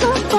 so